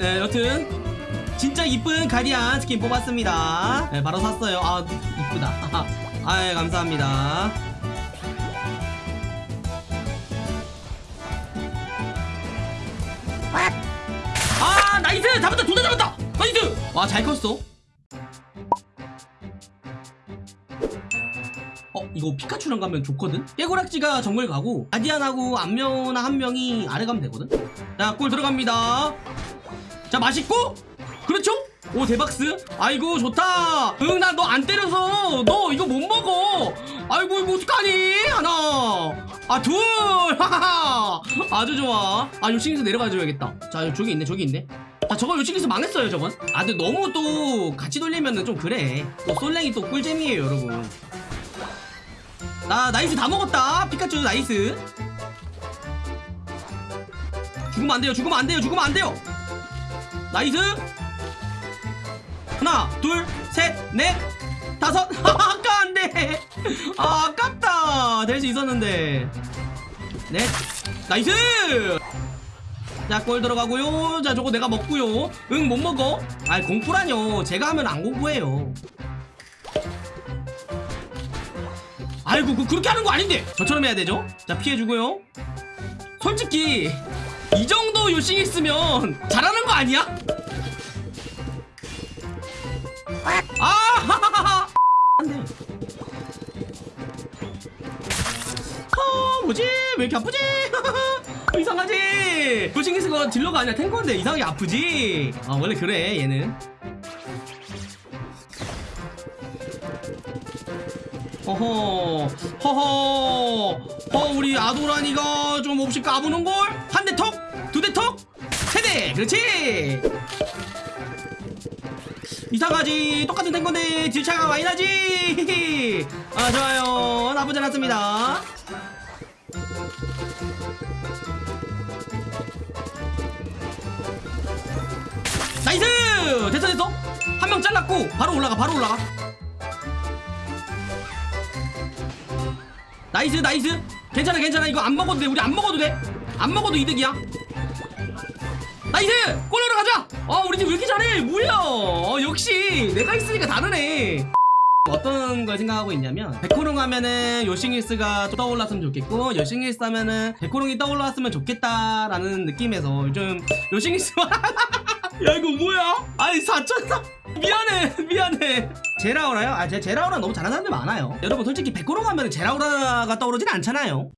네, 여튼 진짜 이쁜 가디안 스킨 뽑았습니다. 네, 바로 샀어요. 아, 이쁘다. 아, 예, 감사합니다. 아, nice! 잡았다! 둘다 잡았다! nice! 와, 잘 컸어. 어, 이거 피카츄랑 가면 좋거든? 깨고락지가 정글 가고, 가디안하고 안면아 한 명이 아래 가면 되거든? 자, 골 들어갑니다. 자, 맛있고, 그렇죠? 오, 대박스. 아이고, 좋다. 응, 나 너 안 때려서, 너 이거 못 먹어. 아이고, 이거 어떡하니? 하나. 아, 둘. 하하하. 아주 좋아. 아, 요싱에서 내려가 줘야겠다. 자, 저기 있네, 저기 있네. 아, 저거 요싱에서 망했어요, 저건. 아, 근데 너무 또 같이 돌리면은 좀 그래. 또 솔랭이 또 꿀잼이에요, 여러분. 나 nice 다 먹었다 피카츄 nice 죽으면 안 돼요 죽으면 안 돼요 죽으면 안 돼요 nice. 하나 둘셋넷 다섯. 아까 안돼. 아 아깝다. 될 수 있었는데. 넷 nice. 자골 들어가고요. 자 저거 내가 먹고요. 응 못 먹어. 아이 공포라뇨. 제가 하면 안 공포해요. 아이고 그 그렇게 하는 거 아닌데. 저처럼 해야 되죠? 자 피해주고요. 솔직히 이 정도 요싱 있으면 잘하는 거 아니야? 아아 뭐지? 왜 이렇게 아프지? 이상하지? 요싱 있은 거 딜러가 아니라 탱커인데 이상하게 아프지? 아 원래 그래 얘는. 허허 허허 어 우리 아도라니가 좀 없이 까부는걸 세대 그렇지. 이상하지. 똑같은 탱건데 딜차가 많이 나지. 아 좋아요. 나쁘지 않았습니다. nice! 됐어 됐어. 한 명 잘랐고 바로 올라가 바로 올라가. nice nice. 괜찮아 괜찮아. 이거 안 먹어도 돼. 우리 안 먹어도 돼안 먹어도 이득이야 nice 골로로 가자. 어 우리 팀 왜 이렇게 잘해? 뭐야? 어, 역시 내가 있으니까 다르네. 어떤 걸 생각하고 있냐면 백호롱 하면은 요싱일스가 또 떠올랐으면 좋겠고 요싱일스 하면은 백호롱이 떠올랐으면 좋겠다라는 느낌에서 요즘 요싱일스 야 이거 뭐야? 아니 4천사. 미안해 미안해. 제라우라요? 아 제, 제라우라 너무 잘하는 사람들 많아요. 여러분 솔직히 백호롱 하면 제라우라가 떠오르진 않잖아요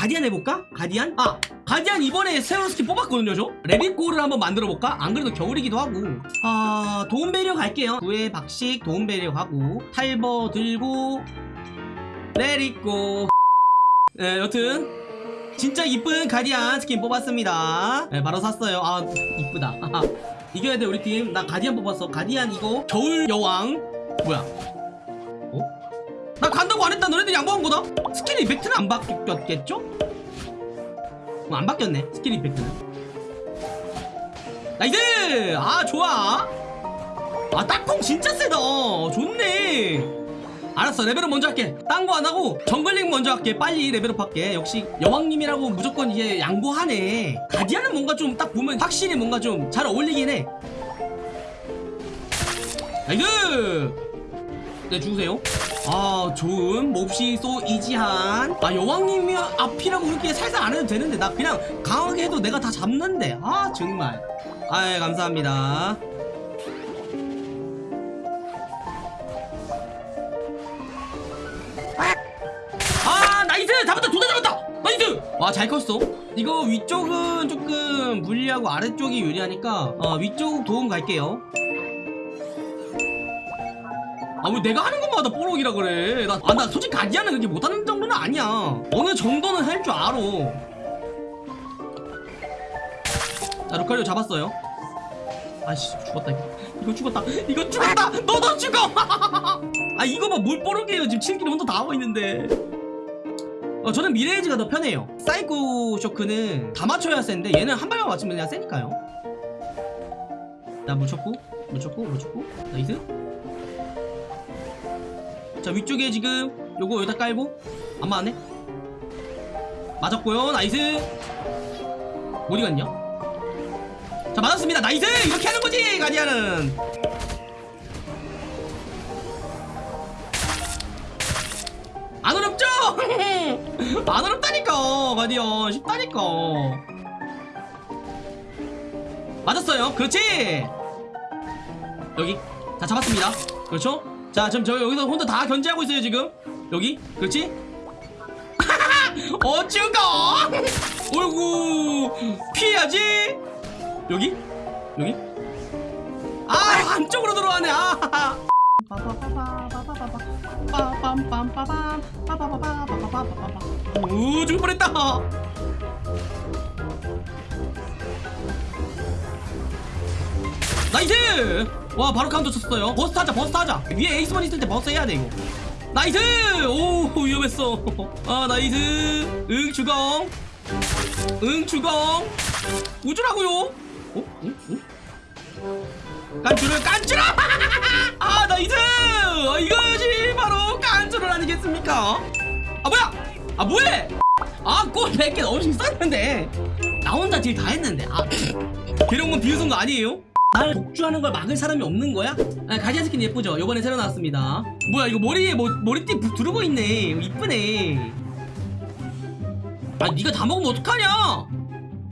가디안 해볼까? 가디안? 아 가디안 이번에 새로운 스킨 뽑았거든요 저. 레빗골을 한번 만들어볼까? 안 그래도 겨울이기도 하고. 아 도움 배려 갈게요. 구의 박식 도움 배려 가고. 탈버 들고. 레릿고 네 여튼. 진짜 이쁜 가디안 스킨 뽑았습니다. 네 바로 샀어요. 아 이쁘다. 이겨야 돼 우리 팀. 나 가디안 뽑았어. 가디안 이거 겨울 여왕. 뭐야? 어? 나 간다고 안 했다. 너네들 양보한 거다. skill effect는 안 바뀌었겠죠? 어, 안 바뀌었네. skill effect는. nice! 아 좋아. 아 딱콩 진짜 세다. 좋네. 알았어. level up 먼저 할게. 딴 거 안 하고 jungling 먼저 할게. 빨리 level up 할게. 역시 여왕님이라고 무조건 이제 양보하네. 가디안은 뭔가 좀 딱 보면 확실히 뭔가 좀 잘 어울리긴 해. nice 네 죽으세요. 아 좋은 몹시 so easy한. 아 여왕님이 앞이라고 그렇게 살살 안 해도 되는데 나 그냥 강하게 해도 내가 다 잡는데. 아 정말. 아 감사합니다. 아 nice! 잡았다! 둘 다 잡았다! nice! 와잘 컸어. 이거 위쪽은 조금 불리하고 아래쪽이 유리하니까 어, 위쪽 도움 갈게요 아 왜 내가 하는 것마다 뽀록이라 그래. 나, 아, 나 솔직히 가디안은 그렇게 못하는 정도는 아니야. 어느 정도는 할 줄 알아. 자 루카리오 잡았어요. 아씨 죽었다 이거. 이거 죽었다. 이거 죽었다! 너도 죽어! 아 이거 봐뭘 뽀록이에요. 지금 7 kill 혼자 다 하고 있는데. 어, 저는 미래예지가 더 편해요. 사이코 쇼크는 다 맞춰야 센데 얘는 한 발만 맞추면 그냥 세니까요. 자 묻혔고 묻혔고 묻혔고. nice 자 위쪽에 지금 요거 여기다 깔고. 안 맞네 맞았고요. nice. 어디 갔냐? 자 맞았습니다. nice! 이렇게 하는 거지 가디언은. 안 어렵죠? 안 어렵다니까 가디언. 쉽다니까. 맞았어요. 그렇지? 여기. 자 잡았습니다. 그렇죠 자 지금 저 여기서 혼자 다 견제하고 있어요 지금. 여기? 그렇지? 어쭈가 어이구 피해야지! 여기? 여기? 아 안쪽으로 들어가네. 아 오 죽을 뻔했다. 나이스 와 바로 카운터 쳤어요. 버스트 하자 버스트 하자. 위에 에이스만 있을 때 버스트 해야 돼 이거. 나이스! 오 위험했어. 아 나이스. 응 주공 응 주공 우주라고요. 어? 응? 응? 깐쭈를 깐쭈라 아 나이스! 아, 이것이 바로 깐쭈를 아니겠습니까? 아 뭐야? 아 뭐해? 아골 100개 넘으신 썼는데. 나 혼자 딜 다 했는데. 아 이런 건 비웃은 거 아니에요? 날 독주하는 걸 막을 사람이 없는 거야? 아, 가디안 스킨 예쁘죠? 요번에 새로 나왔습니다. 뭐야 이거 머리에 뭐, 머리띠 부- 두르고 있네. 이쁘네. 아 니가 다 먹으면 어떡하냐?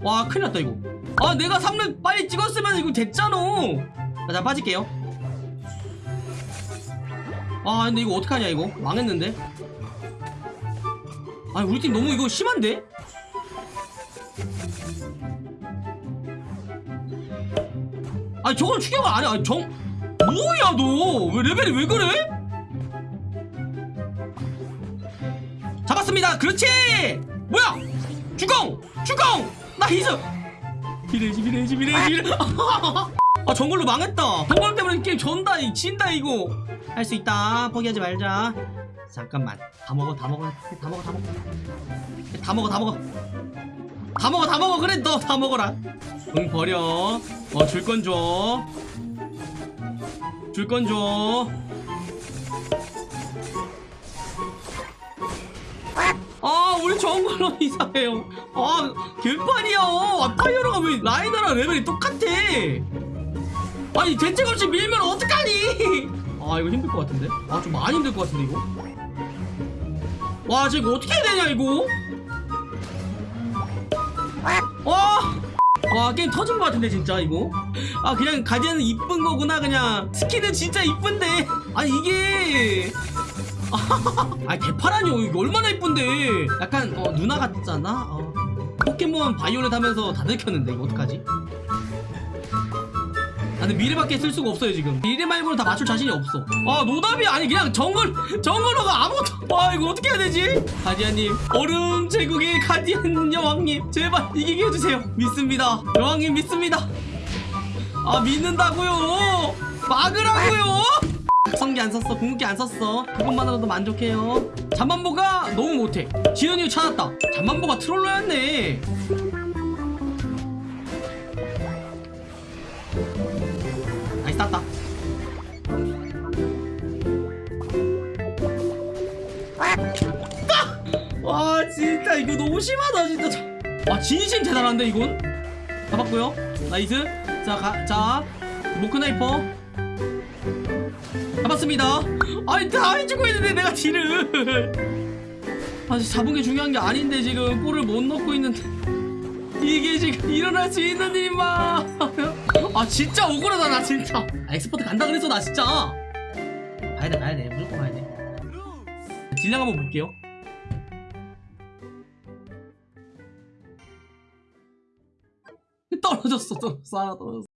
와 큰일 났다 이거. 아 내가 3렙 빨리 찍었으면 이거 됐잖아. 자, 자 빠질게요. 아 근데 이거 어떡하냐 이거? 망했는데? 아니 우리 팀 너무 이거 심한데? 아니 저걸 추격을 안해 아니 정 뭐야 너? 왜 레벨이 왜 그래? 잡았습니다. 그렇지! 뭐야? 주공! 주공! nice 비레지 비레지 비레 아 정글로 망했다. 정글 때문에 게임 전다 이 진다 이거. 할 수 있다. 포기하지 말자. 잠깐만. 다 먹어 다 먹어. 다 먹어 다 먹어. 다 먹어 다 먹어 다 먹어 다 먹어. 그래 너 다 먹어라. 응 버려. 어 줄 건 줘. 줄 건 줘. 아 우리 정글로 이상해요. 아 개판이야. 아, 파이어로가 왜 laner랑 레벨이 똑같아? 아니 대책 없이 밀면 어떡하니? 아 이거 힘들 것 같은데? 아 좀 많이 힘들 것 같은데 이거? 와 지금 어떻게 해야 되냐 이거 와 게임 터진 것 같은데 진짜 이거? 아 그냥 가디안은 이쁜 거구나 그냥. skin은 진짜 이쁜데. 아니 이게. 아 개파라뇨. 이거 얼마나 이쁜데. 약간 어, 누나 같잖아? 어. 포켓몬 바이올렛 하면서 다 들켰는데 이거 어떡하지 아 근데 미래밖에 쓸 수가 없어요 지금. 미래 말고는 다 맞출 자신이 없어. 아 노답이 아니 그냥 정글 정글러가 아무것도 아 이거 어떻게 해야 되지? 가디언님 얼음 제국의 가디언 여왕님 제발 이기게 해주세요. 믿습니다. 여왕님 믿습니다. 아 믿는다고요? 막으라고요? 성기 안 썼어 궁극기 안 썼어. 그것만으로도 만족해요. 잠만보가 너무 못해. 지은이 찾았다. 잠만보가 troller였네 나이스 땄다 와 진짜 이거 너무 심하다 진짜. 자- 와 진심 대단한데 이건? 잡았고요. nice. 자자 자, 모크나이퍼. 잡았습니다. 아니 다 해주고 있는데 내가 딜을. 아 잡은 게 중요한 게 아닌데 지금 볼을 못 넣고 있는데. 이게 지금 일어날 수 있는 일인가 아 진짜 억울하다 나 진짜. 아, expert 간다 그랬어 나 진짜. 가야돼 가야돼. 무조건 가야돼. 딜량 한번 볼게요. 떨어졌어 떨어졌어. 하나 떨어졌어